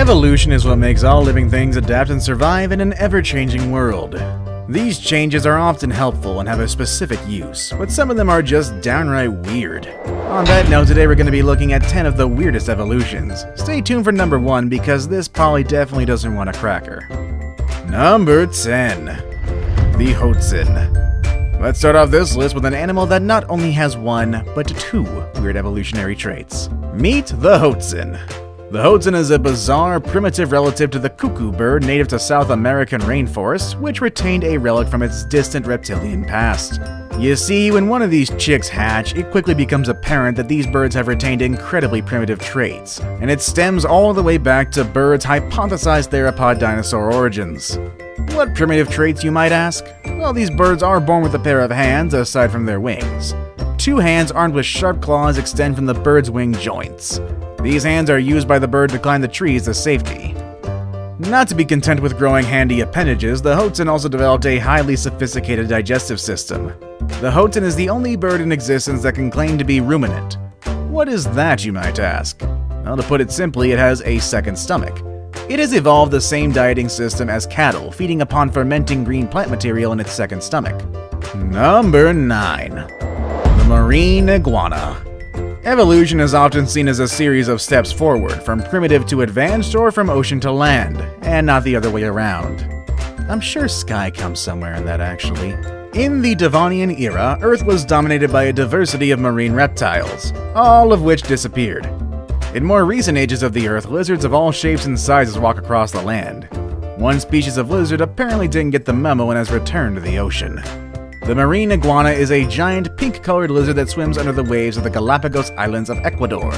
Evolution is what makes all living things adapt and survive in an ever-changing world. These changes are often helpful and have a specific use, but some of them are just downright weird. On that note, today we're going to be looking at 10 of the weirdest evolutions. Stay tuned for number 1 because this Polly definitely doesn't want a cracker. Number 10. The Hoatzin. Let's start off this list with an animal that not only has one, but two weird evolutionary traits. Meet the Hoatzin. The Hoatzin is a bizarre, primitive relative to the cuckoo bird native to South American rainforests, which retained a relic from its distant reptilian past. You see, when one of these chicks hatch, it quickly becomes apparent that these birds have retained incredibly primitive traits, and it stems all the way back to birds' hypothesized theropod dinosaur origins. What primitive traits, you might ask? Well, these birds are born with a pair of hands, aside from their wings. Two hands armed with sharp claws extend from the bird's wing joints. These hands are used by the bird to climb the trees as safety. Not to be content with growing handy appendages, the Hoatzin also developed a highly sophisticated digestive system. The Hoatzin is the only bird in existence that can claim to be ruminant. What is that, you might ask? Well, to put it simply, it has a second stomach. It has evolved the same dieting system as cattle, feeding upon fermenting green plant material in its second stomach. Number 9. The Marine Iguana Evolution is often seen as a series of steps forward, from primitive to advanced or from ocean to land, and not the other way around. I'm sure Sky comes somewhere in that actually. In the Devonian era, Earth was dominated by a diversity of marine reptiles, all of which disappeared. In more recent ages of the Earth, lizards of all shapes and sizes walk across the land. One species of lizard apparently didn't get the memo and has returned to the ocean. The marine iguana is a giant pink-colored lizard that swims under the waves of the Galapagos Islands of Ecuador.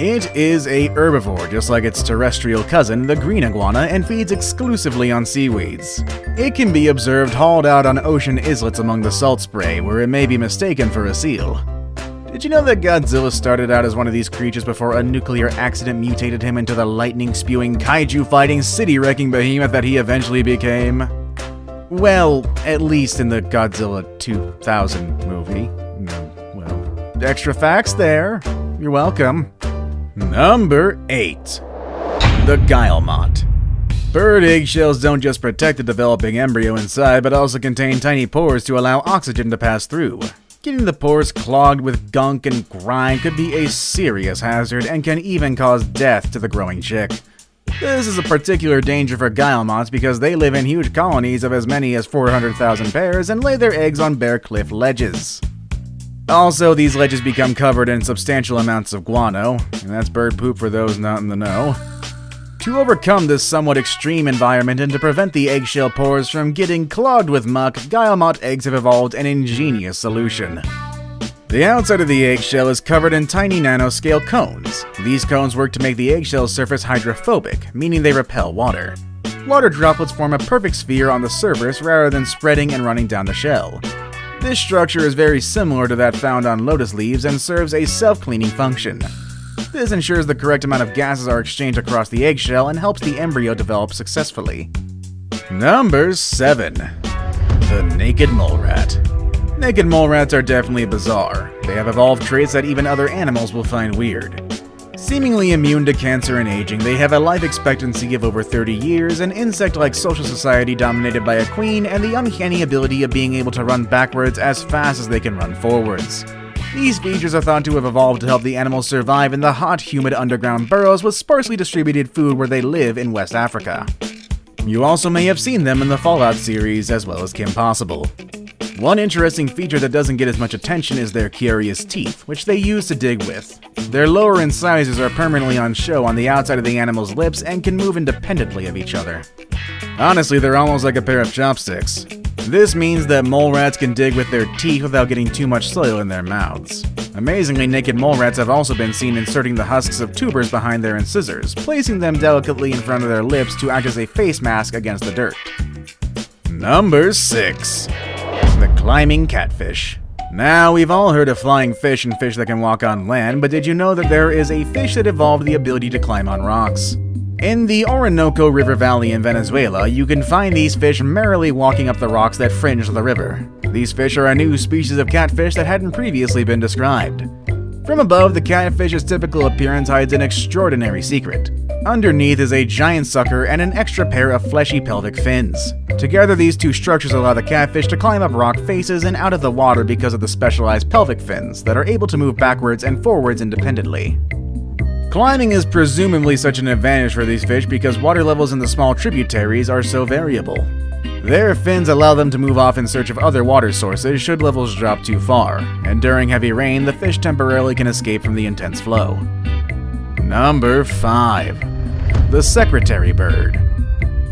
It is a herbivore, just like its terrestrial cousin, the green iguana, and feeds exclusively on seaweeds. It can be observed hauled out on ocean islets among the salt spray, where it may be mistaken for a seal. Did you know that Godzilla started out as one of these creatures before a nuclear accident mutated him into the lightning-spewing, kaiju-fighting, city-wrecking behemoth that he eventually became? Well, at least in the Godzilla 2000 movie. Well, extra facts there. You're welcome. Number 8. The Guillemot. Bird eggshells don't just protect the developing embryo inside, but also contain tiny pores to allow oxygen to pass through. Getting the pores clogged with gunk and grime could be a serious hazard and can even cause death to the growing chick. This is a particular danger for guillemots because they live in huge colonies of as many as 400,000 pairs and lay their eggs on bare cliff ledges. Also, these ledges become covered in substantial amounts of guano, and that's bird poop for those not in the know. To overcome this somewhat extreme environment and to prevent the eggshell pores from getting clogged with muck, guillemot eggs have evolved an ingenious solution. The outside of the eggshell is covered in tiny nanoscale cones. These cones work to make the eggshell surface hydrophobic, meaning they repel water. Water droplets form a perfect sphere on the surface rather than spreading and running down the shell. This structure is very similar to that found on lotus leaves and serves a self-cleaning function. This ensures the correct amount of gases are exchanged across the eggshell and helps the embryo develop successfully. Number 7. The Naked Mole Rat Naked mole rats are definitely bizarre. They have evolved traits that even other animals will find weird. Seemingly immune to cancer and aging, they have a life expectancy of over 30 years, an insect-like social society dominated by a queen, and the uncanny ability of being able to run backwards as fast as they can run forwards. These features are thought to have evolved to help the animals survive in the hot, humid underground burrows with sparsely distributed food where they live in West Africa. You also may have seen them in the Fallout series as well as Kim Possible. One interesting feature that doesn't get as much attention is their curious teeth, which they use to dig with. Their lower incisors are permanently on show on the outside of the animal's lips and can move independently of each other. Honestly, they're almost like a pair of chopsticks. This means that mole rats can dig with their teeth without getting too much soil in their mouths. Amazingly, naked mole rats have also been seen inserting the husks of tubers behind their incisors, placing them delicately in front of their lips to act as a face mask against the dirt. Number 6 the climbing catfish. Now, we've all heard of flying fish and fish that can walk on land, but did you know that there is a fish that evolved the ability to climb on rocks? In the Orinoco River Valley in Venezuela, you can find these fish merrily walking up the rocks that fringe the river. These fish are a new species of catfish that hadn't previously been described. From above, the catfish's typical appearance hides an extraordinary secret. Underneath is a giant sucker and an extra pair of fleshy pelvic fins. Together, these two structures allow the catfish to climb up rock faces and out of the water because of the specialized pelvic fins that are able to move backwards and forwards independently. Climbing is presumably such an advantage for these fish because water levels in the small tributaries are so variable. Their fins allow them to move off in search of other water sources should levels drop too far, and during heavy rain, the fish temporarily can escape from the intense flow. Number 5. The Secretary Bird.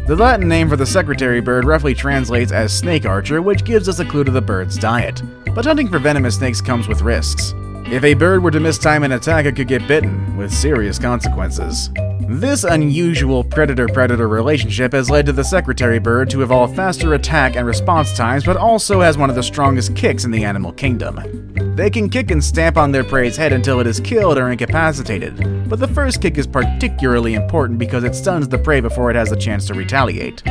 The Latin name for the secretary bird roughly translates as snake archer, which gives us a clue to the bird's diet. But hunting for venomous snakes comes with risks. If a bird were to mistime an attack, it could get bitten, with serious consequences. This unusual predator-predator relationship has led to the secretary bird to evolve faster attack and response times, but also has one of the strongest kicks in the animal kingdom. They can kick and stamp on their prey's head until it is killed or incapacitated, but the first kick is particularly important because it stuns the prey before it has a chance to retaliate.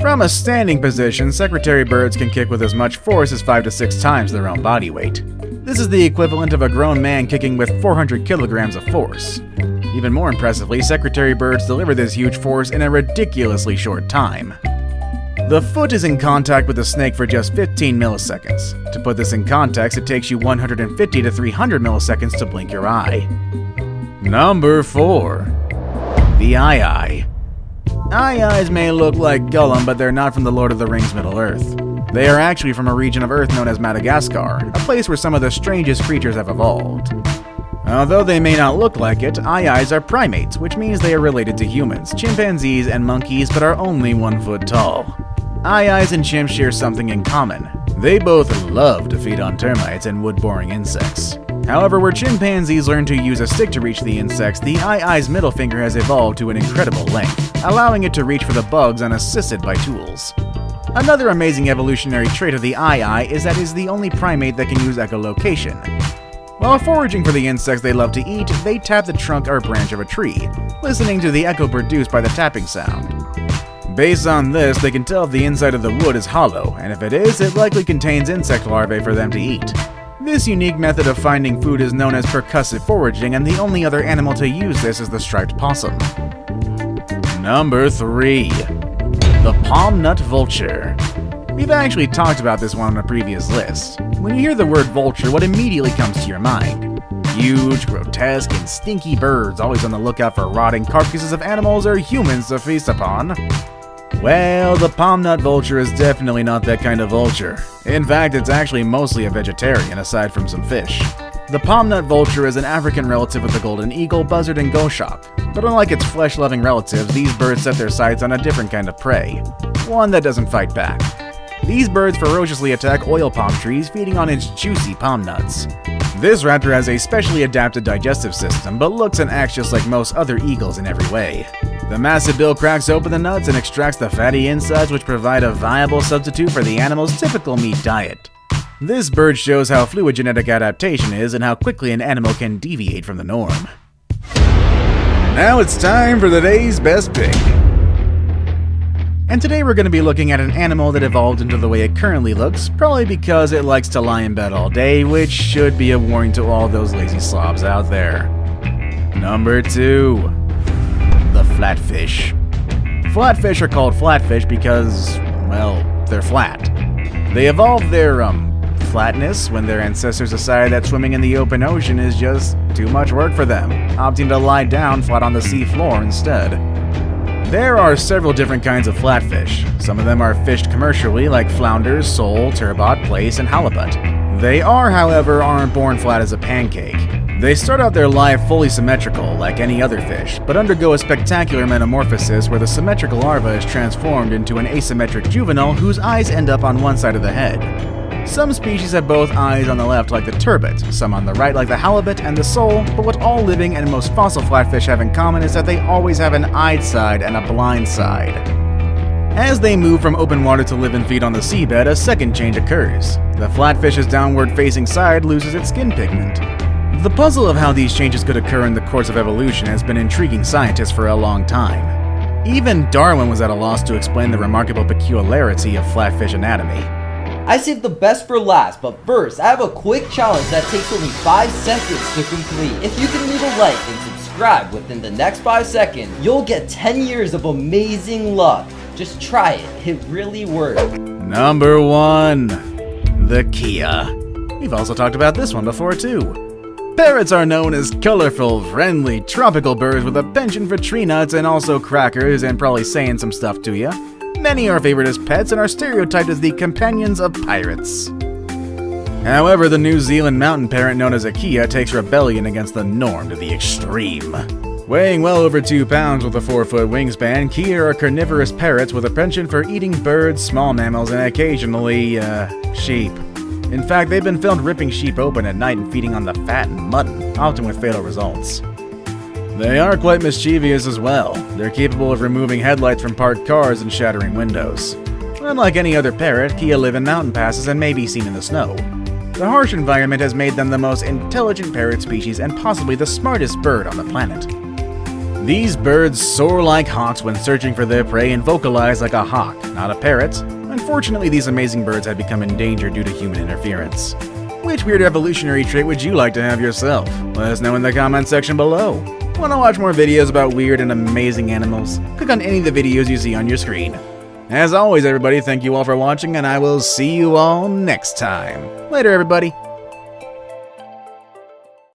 From a standing position, secretary birds can kick with as much force as 5 to 6 times their own body weight. This is the equivalent of a grown man kicking with 400 kilograms of force. Even more impressively, secretary birds deliver this huge force in a ridiculously short time. The foot is in contact with the snake for just 15 milliseconds. To put this in context, it takes you 150 to 300 milliseconds to blink your eye. Number 4. The Aye-aye. Aye-ayes may look like Gollum, but they're not from the Lord of the Rings Middle-earth. They are actually from a region of Earth known as Madagascar, a place where some of the strangest creatures have evolved. Although they may not look like it, aye-ayes are primates, which means they are related to humans, chimpanzees, and monkeys, but are only one foot tall. Aye-ayes and chimps share something in common. They both love to feed on termites and wood-boring insects. However, where chimpanzees learn to use a stick to reach the insects, the aye-aye's middle finger has evolved to an incredible length, allowing it to reach for the bugs unassisted by tools. Another amazing evolutionary trait of the aye-aye is that it is the only primate that can use echolocation, while foraging for the insects they love to eat, they tap the trunk or branch of a tree, listening to the echo produced by the tapping sound. Based on this, they can tell if the inside of the wood is hollow, and if it is, it likely contains insect larvae for them to eat. This unique method of finding food is known as percussive foraging, and the only other animal to use this is the striped possum. Number 3. The Palm Nut Vulture. We've actually talked about this one on a previous list. When you hear the word vulture, what immediately comes to your mind? Huge, grotesque, and stinky birds always on the lookout for rotting carcasses of animals or humans to feast upon. Well, the palm nut vulture is definitely not that kind of vulture. In fact, it's actually mostly a vegetarian, aside from some fish. The palm nut vulture is an African relative of the golden eagle, buzzard, and goshawk. But unlike its flesh-loving relatives, these birds set their sights on a different kind of prey. One that doesn't fight back. These birds ferociously attack oil palm trees, feeding on its juicy palm nuts. This raptor has a specially adapted digestive system, but looks and acts just like most other eagles in every way. The massive bill cracks open the nuts and extracts the fatty insides which provide a viable substitute for the animal's typical meat diet. This bird shows how fluid genetic adaptation is and how quickly an animal can deviate from the norm. Now it's time for the day's best pick. And today we're going to be looking at an animal that evolved into the way it currently looks, probably because it likes to lie in bed all day, which should be a warning to all those lazy slobs out there. Number 2. The Flatfish. Flatfish are called flatfish because, well, they're flat. They evolved their, um, flatness when their ancestors decided that swimming in the open ocean is just too much work for them, opting to lie down flat on the sea floor instead. There are several different kinds of flatfish. Some of them are fished commercially, like flounders, sole, turbot, plaice, and halibut. They are, however, aren't born flat as a pancake. They start out their life fully symmetrical, like any other fish, but undergo a spectacular metamorphosis where the symmetrical larva is transformed into an asymmetric juvenile whose eyes end up on one side of the head. Some species have both eyes on the left like the turbot, some on the right like the halibut and the sole, but what all living and most fossil flatfish have in common is that they always have an eyed side and a blind side. As they move from open water to live and feed on the seabed, a second change occurs. The flatfish's downward facing side loses its skin pigment. The puzzle of how these changes could occur in the course of evolution has been intriguing scientists for a long time. Even Darwin was at a loss to explain the remarkable peculiarity of flatfish anatomy. I saved the best for last, but first, I have a quick challenge that takes only 5 seconds to complete. If you can leave a like and subscribe, within the next 5 seconds, you'll get 10 years of amazing luck. Just try it, it really works. Number 1. The Kea. We've also talked about this one before too. Parrots are known as colorful, friendly, tropical birds with a penchant for tree nuts and also crackers and probably saying some stuff to you. Many are favored as pets and are stereotyped as the companions of pirates. However, the New Zealand mountain parrot known as a Kea takes rebellion against the norm to the extreme. Weighing well over 2 pounds with a 4 foot wingspan, Kea are carnivorous parrots with a penchant for eating birds, small mammals, and occasionally, uh, sheep. In fact, they've been filmed ripping sheep open at night and feeding on the fat and mutton, often with fatal results. They are quite mischievous as well. They're capable of removing headlights from parked cars and shattering windows. Unlike any other parrot, Kea live in mountain passes and may be seen in the snow. The harsh environment has made them the most intelligent parrot species and possibly the smartest bird on the planet. These birds soar like hawks when searching for their prey and vocalize like a hawk, not a parrot, Unfortunately, these amazing birds have become endangered due to human interference. Which weird evolutionary trait would you like to have yourself? Let us know in the comment section below. Want to watch more videos about weird and amazing animals? Click on any of the videos you see on your screen. As always, everybody, thank you all for watching, and I will see you all next time. Later, everybody.